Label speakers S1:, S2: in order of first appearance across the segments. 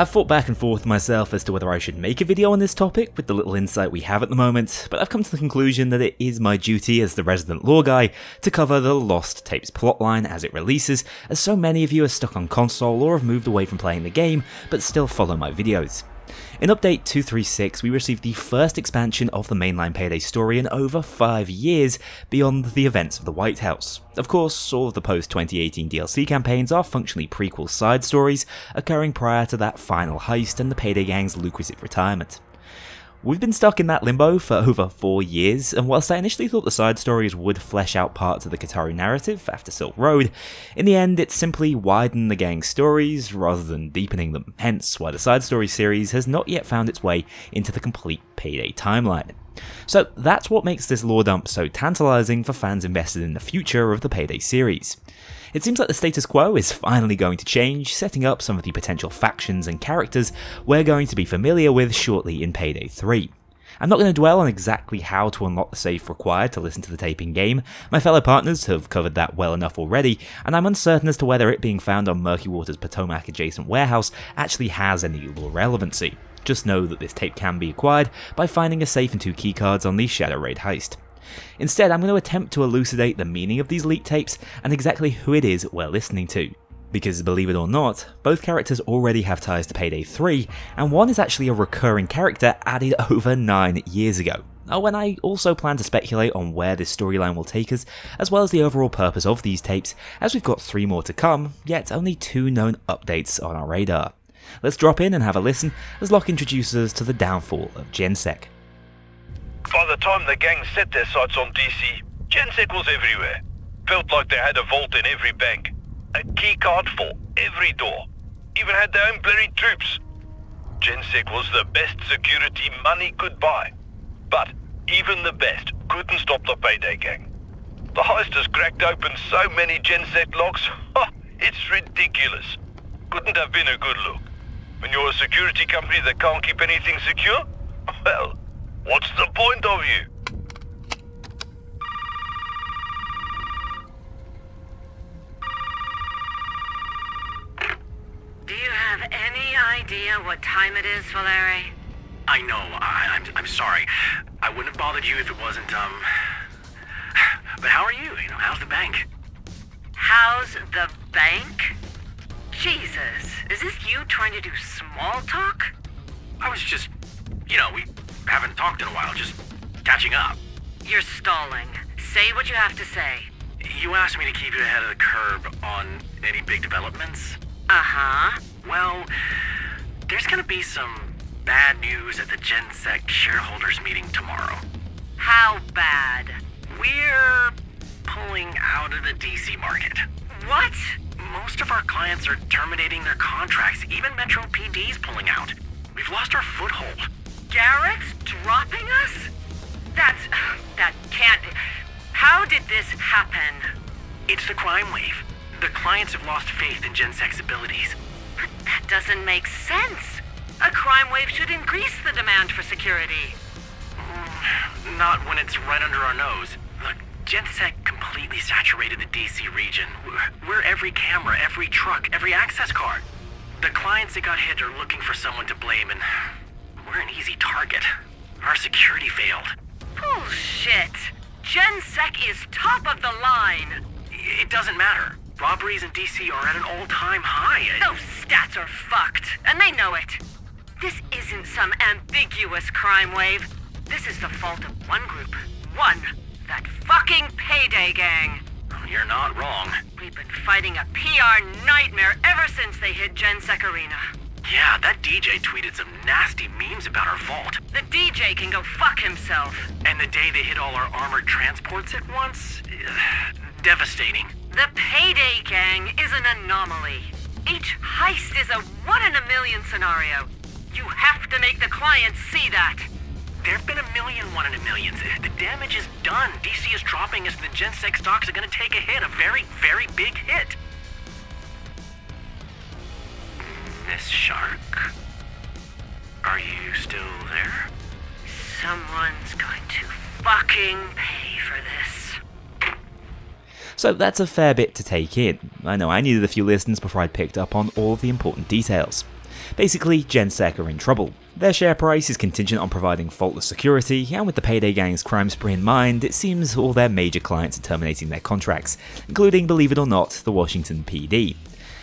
S1: I've thought back and forth myself as to whether I should make a video on this topic with the little insight we have at the moment, but I've come to the conclusion that it is my duty as the resident lore guy to cover the Lost Tapes plotline as it releases, as so many of you are stuck on console or have moved away from playing the game, but still follow my videos. In Update 236, we received the first expansion of the mainline Payday story in over 5 years beyond the events of the White House. Of course, all of the post-2018 DLC campaigns are functionally prequel side stories, occurring prior to that final heist and the Payday Gang's lucrative retirement. We've been stuck in that limbo for over four years, and whilst I initially thought the side stories would flesh out parts of the Kataru narrative after Silk Road, in the end it simply widened the gang's stories rather than deepening them, hence why the side story series has not yet found its way into the complete Payday timeline. So that's what makes this lore dump so tantalizing for fans invested in the future of the Payday series. It seems like the status quo is finally going to change, setting up some of the potential factions and characters we're going to be familiar with shortly in Payday 3. I'm not going to dwell on exactly how to unlock the safe required to listen to the tape in game, my fellow partners have covered that well enough already, and I'm uncertain as to whether it being found on Murky Water's Potomac adjacent warehouse actually has any lore relevancy. Just know that this tape can be acquired by finding a safe and two keycards on the Shadow Raid heist. Instead, I'm going to attempt to elucidate the meaning of these leaked tapes and exactly who it is we're listening to. Because believe it or not, both characters already have ties to Payday 3, and one is actually a recurring character added over 9 years ago. Oh, and I also plan to speculate on where this storyline will take us, as well as the overall purpose of these tapes, as we've got 3 more to come, yet only 2 known updates on our radar. Let's drop in and have a listen as Locke introduces us to the downfall of GenSec.
S2: By the time the gang set their sights on DC, GenSec was everywhere. Felt like they had a vault in every bank. A keycard for every door. Even had their own bloody troops. GenSec was the best security money could buy. But even the best couldn't stop the payday gang. The heist has cracked open so many GenSec locks, it's ridiculous. Couldn't have been a good look. When you're a security company that can't keep anything secure, well, What's the point of you?
S3: Do you have any idea what time it is, Valeri?
S4: I know. I, I'm, I'm sorry. I wouldn't have bothered you if it wasn't, um... But how are you? You know, how's the bank?
S3: How's the bank? Jesus, is this you trying to do small talk?
S4: I was just, you know, we haven't talked in a while, just catching up.
S3: You're stalling. Say what you have to say.
S4: You asked me to keep you ahead of the curb on any big developments?
S3: Uh-huh.
S4: Well, there's gonna be some bad news at the GenSec shareholders meeting tomorrow.
S3: How bad?
S4: We're pulling out of the DC market.
S3: What?
S4: Most of our clients are terminating their contracts. Even Metro PD's pulling out. We've lost our foothold.
S3: Garrett's dropping us? That's... that can't... How did this happen?
S4: It's the crime wave. The clients have lost faith in GenSec's abilities.
S3: But that doesn't make sense. A crime wave should increase the demand for security.
S4: Mm, not when it's right under our nose. Look, GenSec completely saturated the DC region. We're every camera, every truck, every access card. The clients that got hit are looking for someone to blame, and we're an easy target. Our security failed.
S3: Bullshit! GenSec is top of the line!
S4: It doesn't matter. Robberies in DC are at an all-time high.
S3: Those stats are fucked, and they know it. This isn't some ambiguous crime wave. This is the fault of one group. One. That fucking payday gang.
S4: You're not wrong.
S3: We've been fighting a PR nightmare ever since they hit GenSec Arena.
S4: DJ tweeted some nasty memes about our vault.
S3: The DJ can go fuck himself.
S4: And the day they hit all our armored transports at once? devastating.
S3: The Payday Gang is an anomaly. Each heist is a one in a million scenario. You have to make the clients see that.
S4: There've been a million one in a millions. The damage is done. DC is dropping us. The GenSec stocks are gonna take a hit. A very, very big hit. This Shark? Are you still there?
S3: Someone's going to fucking pay for this.
S1: So that's a fair bit to take in. I know I needed a few listens before I picked up on all the important details. Basically, Gensec are in trouble. Their share price is contingent on providing faultless security, and with the Payday Gang's crime spree in mind, it seems all their major clients are terminating their contracts, including, believe it or not, the Washington PD.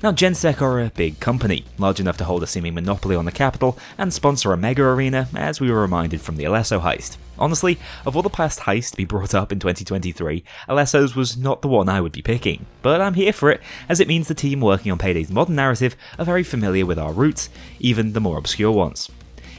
S1: Now, Gensec are a big company, large enough to hold a seeming monopoly on the capital and sponsor a mega arena, as we were reminded from the Alesso heist. Honestly, of all the past heists to be brought up in 2023, Alesso's was not the one I would be picking, but I'm here for it, as it means the team working on Payday's modern narrative are very familiar with our roots, even the more obscure ones.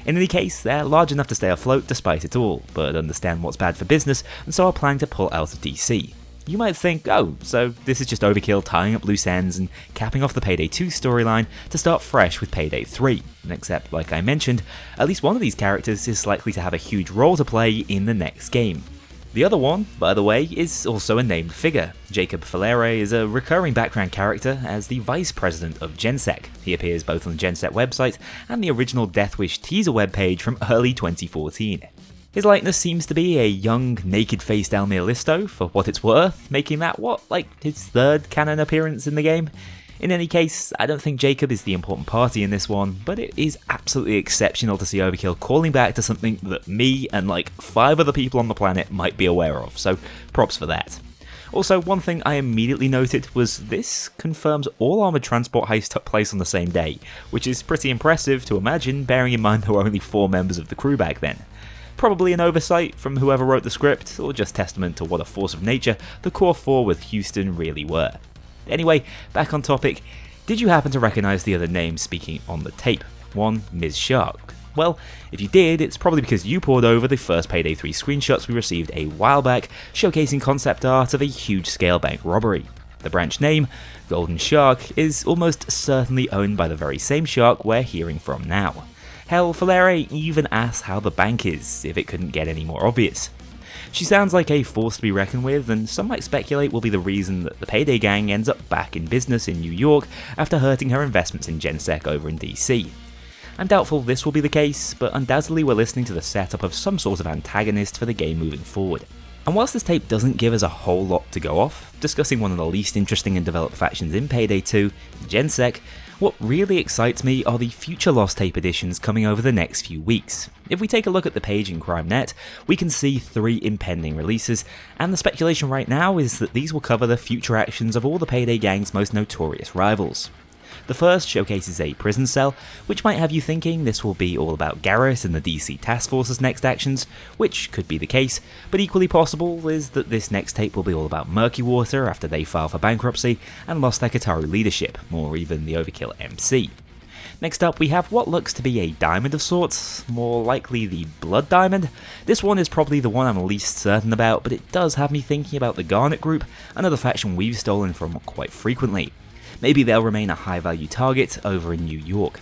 S1: In any case, they're large enough to stay afloat despite it all, but understand what's bad for business, and so are planning to pull out of DC. You might think, oh, so this is just Overkill tying up loose ends and capping off the Payday 2 storyline to start fresh with Payday 3. Except, like I mentioned, at least one of these characters is likely to have a huge role to play in the next game. The other one, by the way, is also a named figure. Jacob Falere is a recurring background character as the Vice President of Gensec. He appears both on the Gensec website and the original Deathwish teaser webpage from early 2014. His likeness seems to be a young, naked-faced Almir Listo, for what it's worth, making that, what, like, his third canon appearance in the game? In any case, I don't think Jacob is the important party in this one, but it is absolutely exceptional to see Overkill calling back to something that me and like five other people on the planet might be aware of, so props for that. Also, one thing I immediately noted was this confirms all armoured transport heists took place on the same day, which is pretty impressive to imagine bearing in mind there were only four members of the crew back then. Probably an oversight from whoever wrote the script, or just testament to what a force of nature the Core 4 with Houston really were. Anyway, back on topic, did you happen to recognise the other name speaking on the tape? One, Ms. Shark. Well, if you did, it's probably because you poured over the first Payday 3 screenshots we received a while back, showcasing concept art of a huge scale bank robbery. The branch name, Golden Shark, is almost certainly owned by the very same shark we're hearing from now. Hell, Falere even asks how the bank is, if it couldn't get any more obvious. She sounds like a force to be reckoned with, and some might speculate will be the reason that the Payday Gang ends up back in business in New York after hurting her investments in Gensec over in DC. I'm doubtful this will be the case, but undoubtedly we're listening to the setup of some sort of antagonist for the game moving forward. And whilst this tape doesn't give us a whole lot to go off, discussing one of the least interesting and developed factions in Payday 2, Gensec, what really excites me are the future Lost Tape editions coming over the next few weeks. If we take a look at the page in CrimeNet, we can see three impending releases, and the speculation right now is that these will cover the future actions of all the Payday Gang's most notorious rivals. The first showcases a prison cell, which might have you thinking this will be all about Garrett and the DC Task Force's next actions, which could be the case, but equally possible is that this next tape will be all about Murky Water after they file for bankruptcy and lost their Kataru leadership, or even the Overkill MC. Next up, we have what looks to be a diamond of sorts, more likely the Blood Diamond. This one is probably the one I'm least certain about, but it does have me thinking about the Garnet Group, another faction we've stolen from quite frequently maybe they'll remain a high value target over in New York.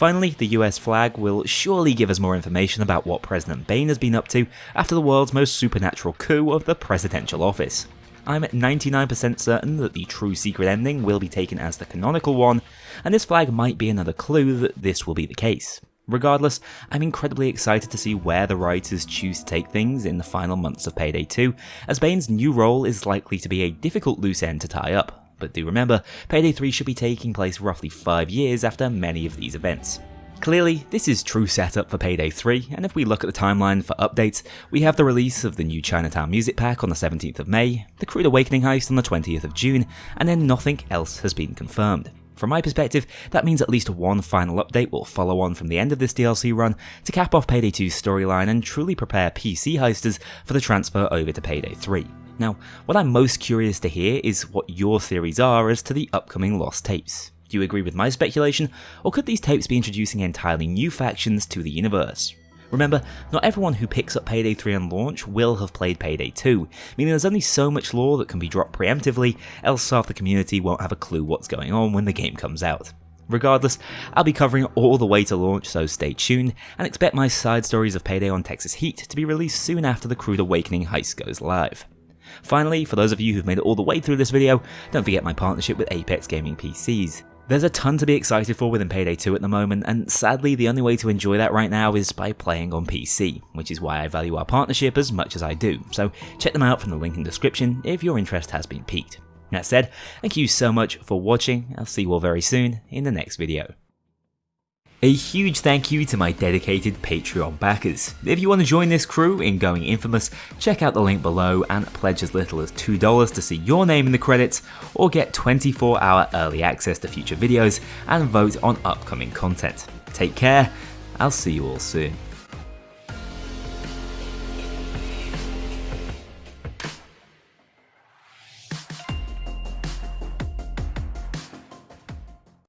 S1: Finally, the US flag will surely give us more information about what President Bain has been up to after the world's most supernatural coup of the presidential office. I'm 99% certain that the true secret ending will be taken as the canonical one, and this flag might be another clue that this will be the case. Regardless, I'm incredibly excited to see where the writers choose to take things in the final months of Payday 2, as Bain's new role is likely to be a difficult loose end to tie up but do remember, Payday 3 should be taking place roughly 5 years after many of these events. Clearly, this is true setup for Payday 3, and if we look at the timeline for updates, we have the release of the new Chinatown Music Pack on the 17th of May, the Crude Awakening heist on the 20th of June, and then nothing else has been confirmed. From my perspective, that means at least one final update will follow on from the end of this DLC run to cap off Payday 2's storyline and truly prepare PC heisters for the transfer over to Payday 3. Now, what I'm most curious to hear is what your theories are as to the upcoming Lost tapes. Do you agree with my speculation, or could these tapes be introducing entirely new factions to the universe? Remember, not everyone who picks up Payday 3 on launch will have played Payday 2, meaning there's only so much lore that can be dropped preemptively, else half the community won't have a clue what's going on when the game comes out. Regardless, I'll be covering all the way to launch, so stay tuned, and expect my side stories of Payday on Texas Heat to be released soon after the Crude Awakening heist goes live. Finally, for those of you who've made it all the way through this video, don't forget my partnership with Apex Gaming PCs. There's a ton to be excited for within Payday 2 at the moment, and sadly the only way to enjoy that right now is by playing on PC, which is why I value our partnership as much as I do, so check them out from the link in the description if your interest has been piqued. That said, thank you so much for watching, I'll see you all very soon in the next video. A huge thank you to my dedicated Patreon backers. If you want to join this crew in going infamous, check out the link below and pledge as little as $2 to see your name in the credits or get 24 hour early access to future videos and vote on upcoming content. Take care, I'll see you all soon.